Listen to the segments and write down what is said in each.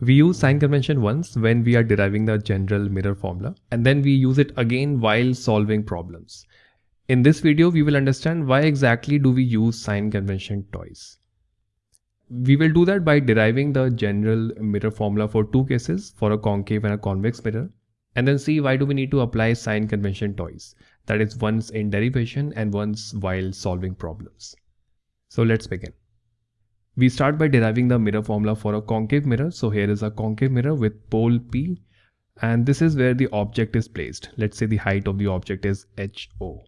We use sign convention once when we are deriving the general mirror formula and then we use it again while solving problems. In this video, we will understand why exactly do we use sign convention twice. We will do that by deriving the general mirror formula for two cases for a concave and a convex mirror and then see why do we need to apply sign convention twice that is once in derivation and once while solving problems. So let's begin. We start by deriving the mirror formula for a concave mirror. So here is a concave mirror with pole P and this is where the object is placed. Let's say the height of the object is HO.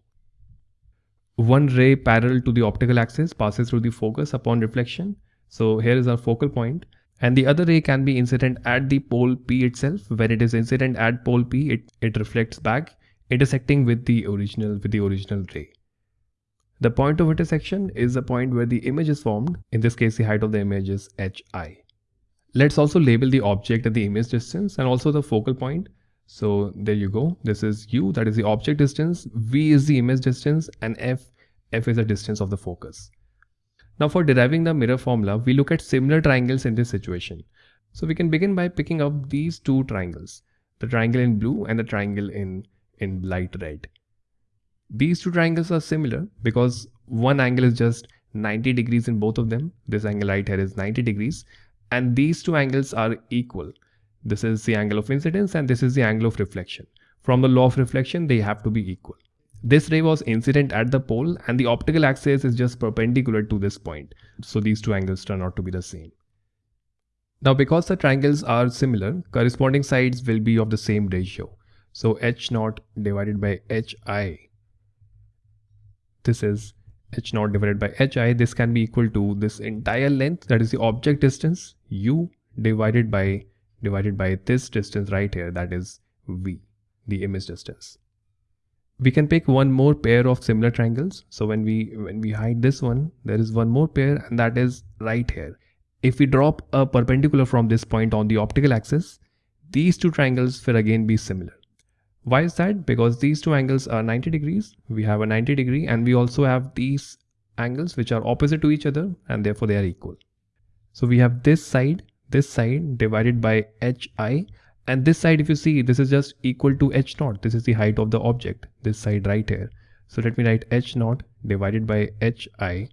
One ray parallel to the optical axis passes through the focus upon reflection. So here is our focal point and the other ray can be incident at the pole P itself. When it is incident at pole P, it, it reflects back intersecting with the original with the original ray. The point of intersection is the point where the image is formed. In this case, the height of the image is hi. Let's also label the object at the image distance and also the focal point. So there you go. This is u, that is the object distance. V is the image distance and f, f is the distance of the focus. Now for deriving the mirror formula, we look at similar triangles in this situation. So we can begin by picking up these two triangles, the triangle in blue and the triangle in, in light red. These two triangles are similar because one angle is just 90 degrees in both of them. This angle right here is 90 degrees and these two angles are equal. This is the angle of incidence and this is the angle of reflection. From the law of reflection, they have to be equal. This ray was incident at the pole and the optical axis is just perpendicular to this point. So these two angles turn out to be the same. Now because the triangles are similar, corresponding sides will be of the same ratio. So h naught divided by hi this is h naught divided by hi this can be equal to this entire length that is the object distance u divided by divided by this distance right here that is v the image distance. We can pick one more pair of similar triangles. So when we when we hide this one there is one more pair and that is right here. If we drop a perpendicular from this point on the optical axis these two triangles will again be similar why is that? Because these two angles are 90 degrees. We have a 90 degree and we also have these angles which are opposite to each other and therefore they are equal. So we have this side, this side divided by hi and this side if you see this is just equal to h naught. This is the height of the object, this side right here. So let me write h naught divided by hi.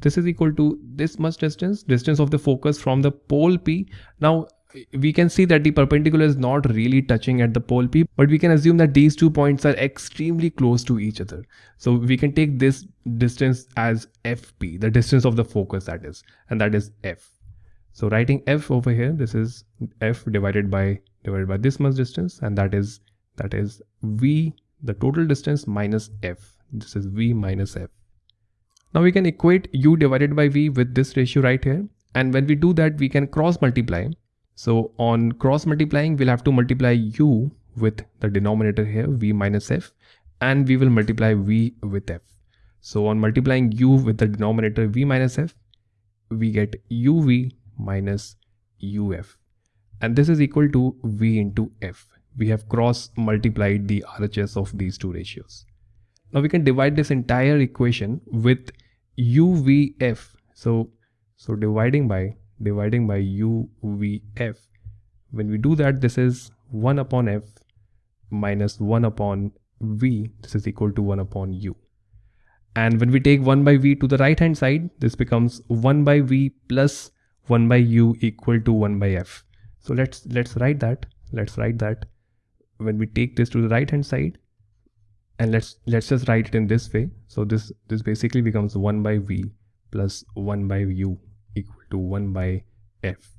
This is equal to this much distance, distance of the focus from the pole P. Now we can see that the perpendicular is not really touching at the pole P, but we can assume that these two points are extremely close to each other. So we can take this distance as FP, the distance of the focus that is, and that is F. So writing F over here, this is F divided by divided by this much distance, and that is that is V, the total distance minus F. This is V minus F. Now we can equate U divided by V with this ratio right here. And when we do that, we can cross multiply so on cross multiplying, we'll have to multiply u with the denominator here, v minus f, and we will multiply v with f. So on multiplying u with the denominator v minus f, we get uv minus uf. And this is equal to v into f. We have cross multiplied the RHS of these two ratios. Now we can divide this entire equation with uvf. So, so dividing by dividing by uvf. When we do that, this is 1 upon f minus 1 upon v. This is equal to 1 upon u. And when we take 1 by v to the right hand side, this becomes 1 by v plus 1 by u equal to 1 by f. So let's let's write that. Let's write that when we take this to the right hand side and let's let's just write it in this way. So this this basically becomes 1 by v plus 1 by u equal to 1 by f.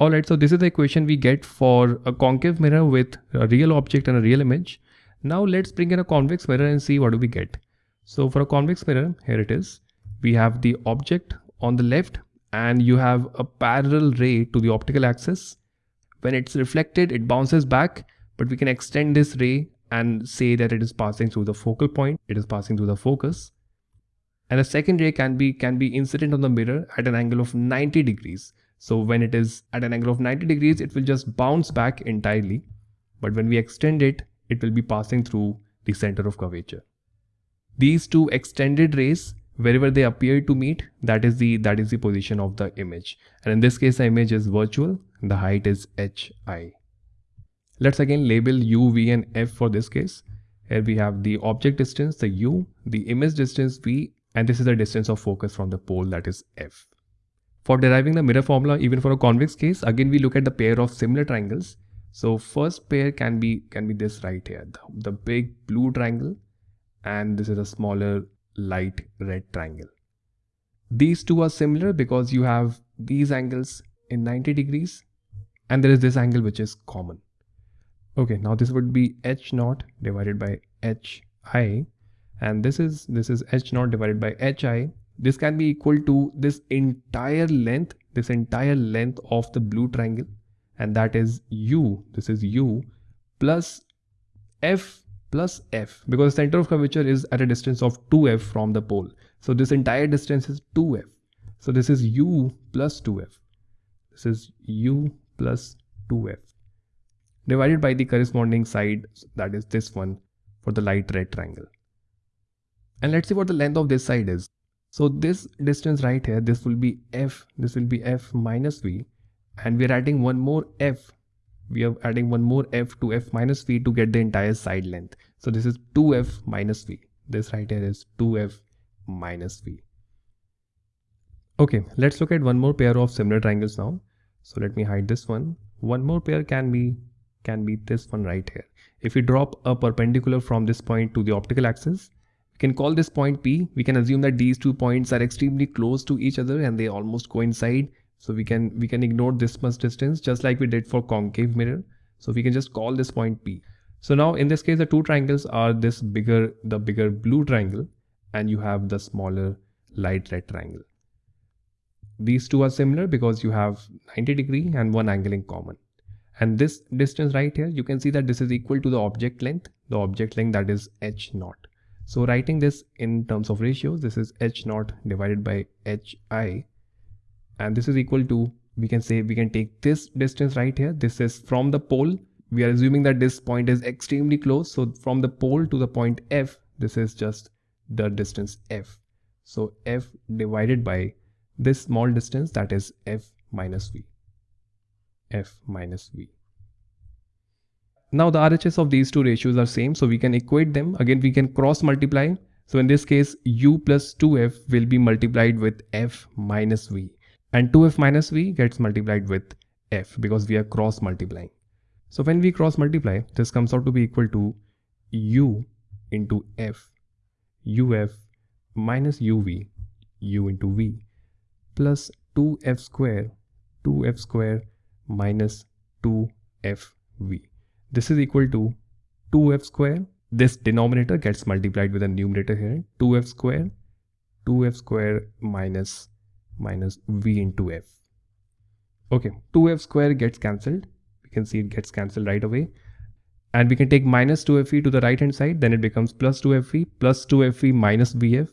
Alright, so this is the equation we get for a concave mirror with a real object and a real image. Now let's bring in a convex mirror and see what do we get. So for a convex mirror, here it is. We have the object on the left and you have a parallel ray to the optical axis. When it's reflected, it bounces back, but we can extend this ray and say that it is passing through the focal point. It is passing through the focus and the second ray can be can be incident on the mirror at an angle of 90 degrees. So when it is at an angle of 90 degrees it will just bounce back entirely. But when we extend it it will be passing through the center of curvature. These two extended rays wherever they appear to meet that is the that is the position of the image. And in this case the image is virtual. The height is hi let's again label u v and f for this case. Here we have the object distance the u the image distance v and this is the distance of focus from the pole that is f for deriving the mirror formula even for a convex case again we look at the pair of similar triangles so first pair can be can be this right here the, the big blue triangle and this is a smaller light red triangle. These two are similar because you have these angles in 90 degrees and there is this angle which is common. Okay, now this would be h naught divided by hi and this is this is h naught divided by hi. This can be equal to this entire length, this entire length of the blue triangle and that is u, this is u plus f plus f because the center of curvature is at a distance of 2f from the pole. So this entire distance is 2f. So this is u plus 2f. This is u plus 2f divided by the corresponding side that is this one for the light red triangle. And let's see what the length of this side is. So this distance right here, this will be f, this will be f minus v and we're adding one more f we are adding one more f to f minus v to get the entire side length. So this is 2f minus v. This right here is 2f minus v. Okay, let's look at one more pair of similar triangles now. So let me hide this one. One more pair can be can be this one right here. If we drop a perpendicular from this point to the optical axis, we can call this point P. We can assume that these two points are extremely close to each other and they almost coincide so we can we can ignore this much distance just like we did for concave mirror. So we can just call this point P. So now in this case, the two triangles are this bigger, the bigger blue triangle and you have the smaller light red triangle. These two are similar because you have 90 degree and one angle in common. And this distance right here, you can see that this is equal to the object length, the object length that is h naught. So writing this in terms of ratios, this is h naught divided by hi and this is equal to we can say we can take this distance right here. This is from the pole. We are assuming that this point is extremely close. So from the pole to the point f this is just the distance f. So f divided by this small distance that is f minus v. f minus v now the RHS of these two ratios are same so we can equate them again we can cross multiply so in this case u plus 2f will be multiplied with f minus v and 2f minus v gets multiplied with f because we are cross multiplying. So when we cross multiply, this comes out to be equal to u into f, uf minus uv, u into v, plus 2f square, 2f square minus 2fv. This is equal to 2f square. This denominator gets multiplied with a numerator here, 2f square, 2f square minus minus v into f. Okay, 2f square gets cancelled. We can see it gets cancelled right away. And we can take minus 2fe to the right hand side. Then it becomes plus 2fe plus 2fe minus vf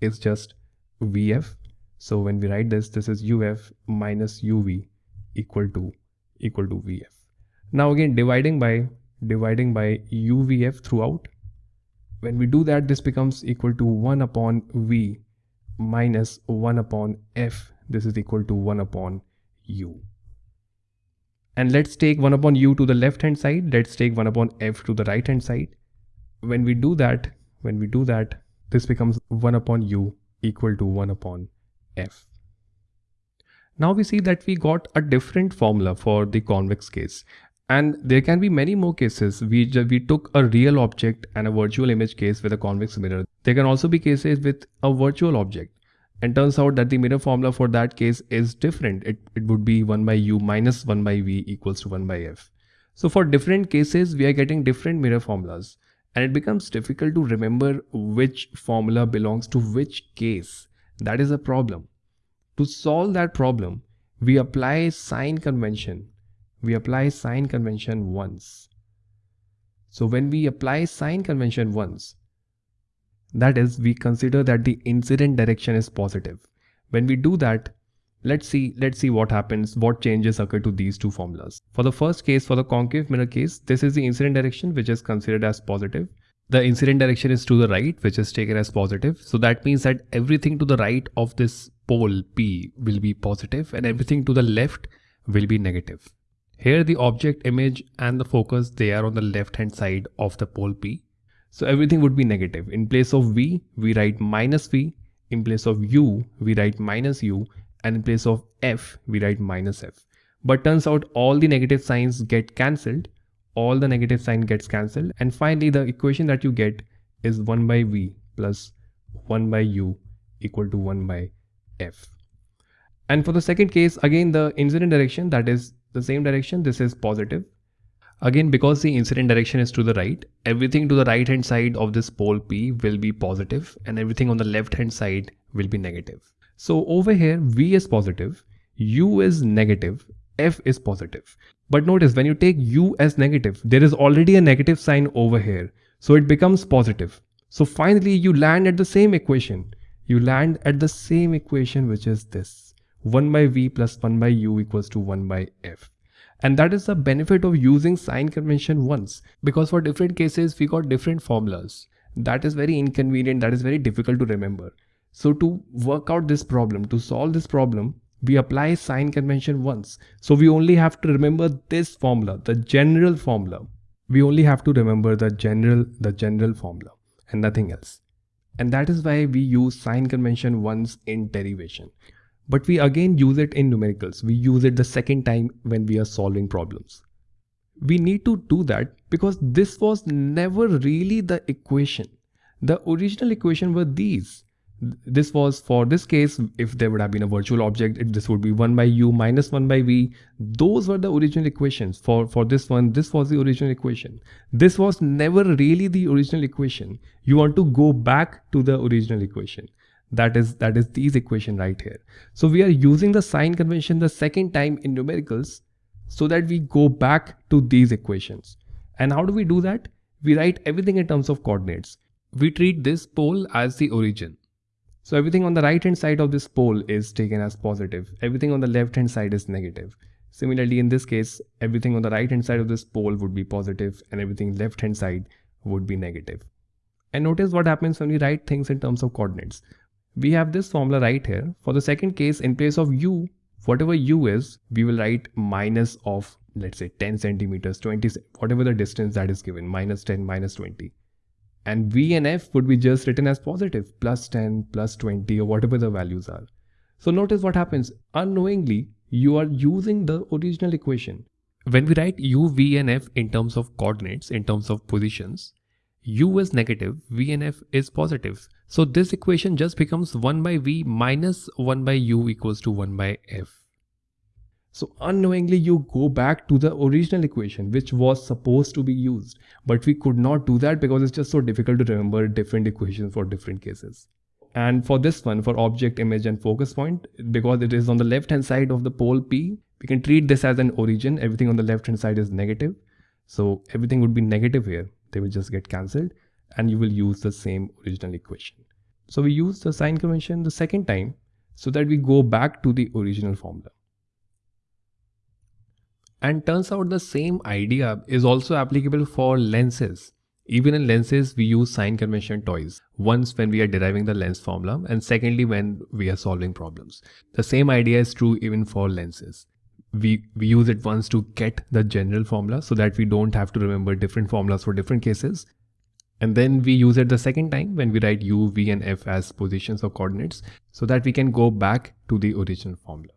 is just vf. So when we write this, this is uf minus uv equal to equal to vf. Now again dividing by dividing by uvf throughout. When we do that, this becomes equal to 1 upon v minus 1 upon f. This is equal to 1 upon u. And let's take 1 upon u to the left hand side. Let's take 1 upon f to the right hand side. When we do that when we do that this becomes 1 upon u equal to 1 upon f. Now we see that we got a different formula for the convex case and there can be many more cases. We, we took a real object and a virtual image case with a convex mirror. There can also be cases with a virtual object. And turns out that the mirror formula for that case is different. It, it would be 1 by u minus 1 by v equals to 1 by f. So for different cases, we are getting different mirror formulas. And it becomes difficult to remember which formula belongs to which case. That is a problem. To solve that problem, we apply sign convention we apply sign convention once. So when we apply sign convention once, that is we consider that the incident direction is positive. When we do that, let's see let's see what happens, what changes occur to these two formulas. For the first case, for the concave mirror case, this is the incident direction which is considered as positive. the incident direction is to the right, which is taken as positive. So that means that everything to the right of this pole P will be positive and everything to the left will be negative. Here the object image and the focus, they are on the left hand side of the pole P. So everything would be negative. In place of V, we write minus V. In place of U, we write minus U. And in place of F, we write minus F. But turns out all the negative signs get cancelled all the negative sign gets cancelled and finally the equation that you get is 1 by v plus 1 by u equal to 1 by f. And for the second case again the incident direction that is the same direction this is positive. Again because the incident direction is to the right everything to the right hand side of this pole p will be positive and everything on the left hand side will be negative. So over here v is positive, u is negative f is positive. But notice when you take u as negative, there is already a negative sign over here. So it becomes positive. So finally you land at the same equation. You land at the same equation which is this. 1 by v plus 1 by u equals to 1 by f. And that is the benefit of using sign convention once because for different cases we got different formulas. That is very inconvenient, that is very difficult to remember. So to work out this problem, to solve this problem, we apply sign convention once. So we only have to remember this formula, the general formula. We only have to remember the general, the general formula and nothing else. And that is why we use sign convention once in derivation. But we again use it in numericals. We use it the second time when we are solving problems. We need to do that because this was never really the equation. The original equation were these this was for this case if there would have been a virtual object it, this would be 1 by u minus 1 by v those were the original equations for for this one this was the original equation this was never really the original equation you want to go back to the original equation that is that is these equation right here so we are using the sign convention the second time in numericals so that we go back to these equations and how do we do that we write everything in terms of coordinates we treat this pole as the origin so everything on the right hand side of this pole is taken as positive. Everything on the left hand side is negative. Similarly, in this case, everything on the right hand side of this pole would be positive and everything left hand side would be negative. And notice what happens when we write things in terms of coordinates. We have this formula right here. For the second case, in place of u, whatever u is, we will write minus of let's say 10 centimeters, 20, whatever the distance that is given, minus 10, minus 20 and V and F would be just written as positive, plus 10, plus 20 or whatever the values are. So notice what happens, unknowingly you are using the original equation. When we write U, V and F in terms of coordinates, in terms of positions, U is negative, V and F is positive. So this equation just becomes 1 by V minus 1 by U equals to 1 by F. So unknowingly you go back to the original equation which was supposed to be used. But we could not do that because it's just so difficult to remember different equations for different cases. And for this one, for object, image and focus point, because it is on the left hand side of the pole P, we can treat this as an origin. Everything on the left hand side is negative. So everything would be negative here. They will just get cancelled and you will use the same original equation. So we use the sign convention the second time so that we go back to the original formula. And turns out the same idea is also applicable for lenses. Even in lenses, we use sign convention twice. Once when we are deriving the lens formula and secondly when we are solving problems. The same idea is true even for lenses. We, we use it once to get the general formula so that we don't have to remember different formulas for different cases. And then we use it the second time when we write u, v and f as positions or coordinates so that we can go back to the original formula.